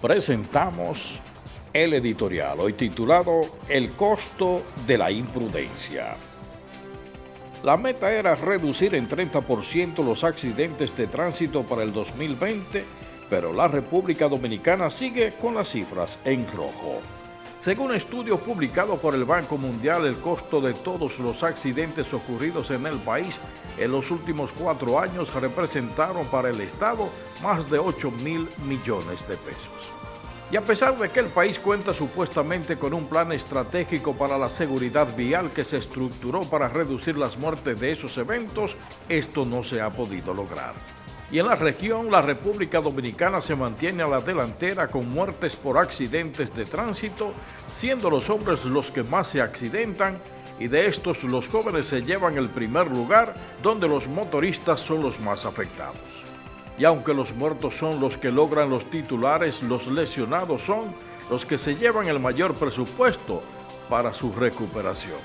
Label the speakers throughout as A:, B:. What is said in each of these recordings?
A: presentamos el editorial, hoy titulado El costo de la imprudencia. La meta era reducir en 30% los accidentes de tránsito para el 2020, pero la República Dominicana sigue con las cifras en rojo. Según estudio publicado por el Banco Mundial, el costo de todos los accidentes ocurridos en el país en los últimos cuatro años representaron para el Estado más de 8 mil millones de pesos. Y a pesar de que el país cuenta supuestamente con un plan estratégico para la seguridad vial que se estructuró para reducir las muertes de esos eventos, esto no se ha podido lograr. Y en la región, la República Dominicana se mantiene a la delantera con muertes por accidentes de tránsito, siendo los hombres los que más se accidentan y de estos los jóvenes se llevan el primer lugar donde los motoristas son los más afectados y aunque los muertos son los que logran los titulares, los lesionados son los que se llevan el mayor presupuesto para su recuperación.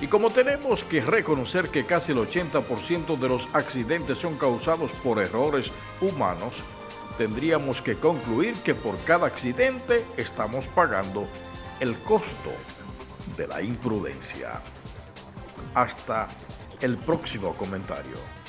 A: Y como tenemos que reconocer que casi el 80% de los accidentes son causados por errores humanos, tendríamos que concluir que por cada accidente estamos pagando el costo de la imprudencia. Hasta el próximo comentario.